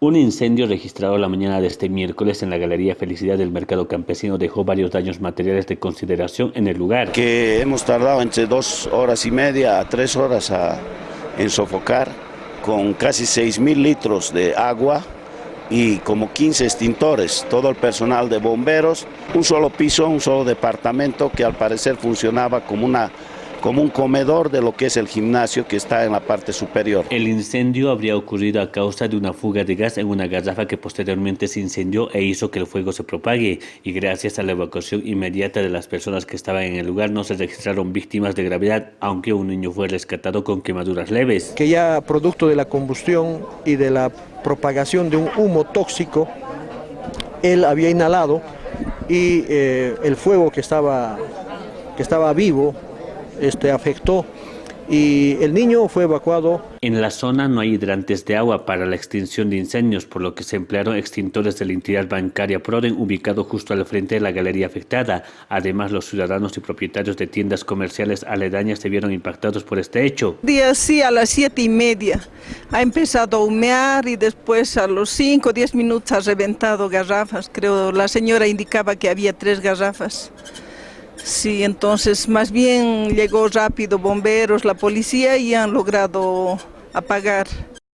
Un incendio registrado la mañana de este miércoles en la Galería Felicidad del Mercado Campesino dejó varios daños materiales de consideración en el lugar. Que hemos tardado entre dos horas y media a tres horas en sofocar con casi 6 mil litros de agua y como 15 extintores, todo el personal de bomberos, un solo piso, un solo departamento que al parecer funcionaba como una como un comedor de lo que es el gimnasio que está en la parte superior. El incendio habría ocurrido a causa de una fuga de gas en una garrafa que posteriormente se incendió e hizo que el fuego se propague y gracias a la evacuación inmediata de las personas que estaban en el lugar no se registraron víctimas de gravedad, aunque un niño fue rescatado con quemaduras leves. Que ya producto de la combustión y de la propagación de un humo tóxico, él había inhalado y eh, el fuego que estaba, que estaba vivo este, afectó y el niño fue evacuado. En la zona no hay hidrantes de agua para la extinción de incendios, por lo que se emplearon extintores de la entidad bancaria Proden, ubicado justo al frente de la galería afectada. Además, los ciudadanos y propietarios de tiendas comerciales aledañas se vieron impactados por este hecho. Día sí, a las siete y media ha empezado a humear y después a los cinco o diez minutos ha reventado garrafas. Creo la señora indicaba que había tres garrafas. Sí, entonces más bien llegó rápido bomberos, la policía y han logrado apagar